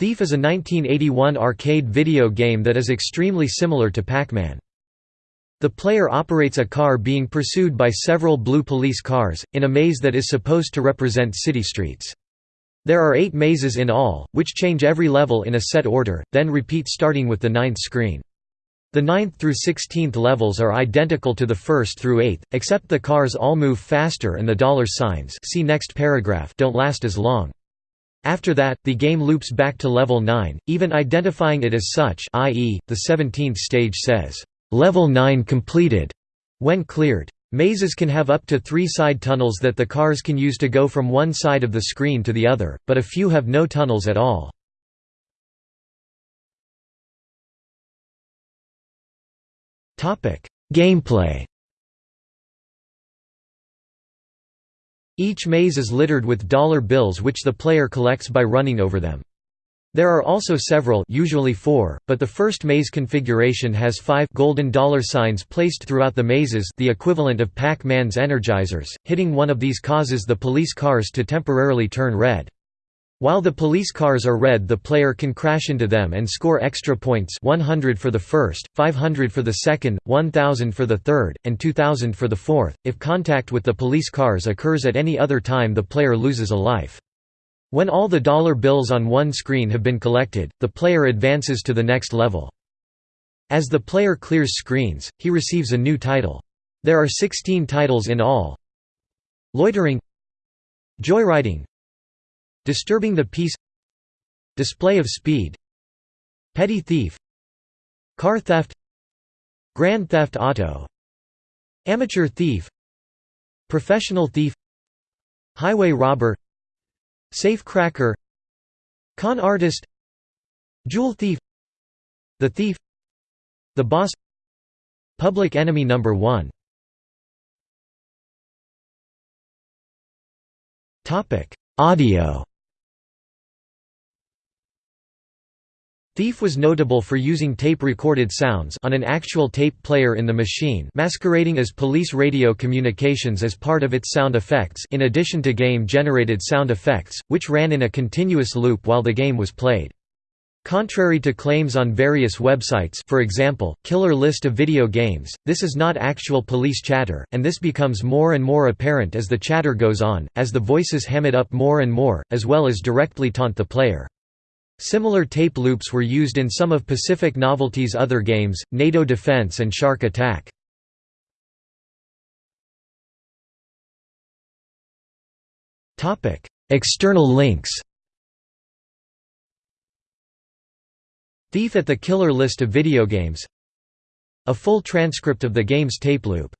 Thief is a 1981 arcade video game that is extremely similar to Pac-Man. The player operates a car being pursued by several blue police cars, in a maze that is supposed to represent city streets. There are eight mazes in all, which change every level in a set order, then repeat starting with the ninth screen. The 9th through 16th levels are identical to the 1st through 8th, except the cars all move faster and the dollar signs see next paragraph don't last as long. After that, the game loops back to level 9, even identifying it as such i.e., the 17th stage says, "'Level 9 completed' when cleared. Mazes can have up to three side tunnels that the cars can use to go from one side of the screen to the other, but a few have no tunnels at all. Gameplay Each maze is littered with dollar bills which the player collects by running over them. There are also several usually four, but the first maze configuration has five golden dollar signs placed throughout the mazes the equivalent of Pac-Man's energizers, hitting one of these causes the police cars to temporarily turn red. While the police cars are red the player can crash into them and score extra points 100 for the first, 500 for the second, 1000 for the third, and 2000 for the fourth. If contact with the police cars occurs at any other time the player loses a life. When all the dollar bills on one screen have been collected, the player advances to the next level. As the player clears screens, he receives a new title. There are 16 titles in all. Loitering Joyriding Disturbing the peace Display of speed Petty thief Car theft Grand theft auto Amateur thief Professional thief Highway robber Safe cracker Con artist Jewel thief The thief The boss Public enemy number 1 Audio Thief was notable for using tape-recorded sounds on an actual tape player in the machine masquerading as police radio communications as part of its sound effects in addition to game-generated sound effects, which ran in a continuous loop while the game was played. Contrary to claims on various websites for example, Killer List of Video Games, this is not actual police chatter, and this becomes more and more apparent as the chatter goes on, as the voices ham it up more and more, as well as directly taunt the player. Similar tape loops were used in some of Pacific Novelty's other games, NATO Defense and Shark Attack. External links Thief at the Killer list of video games A full transcript of the game's tape loop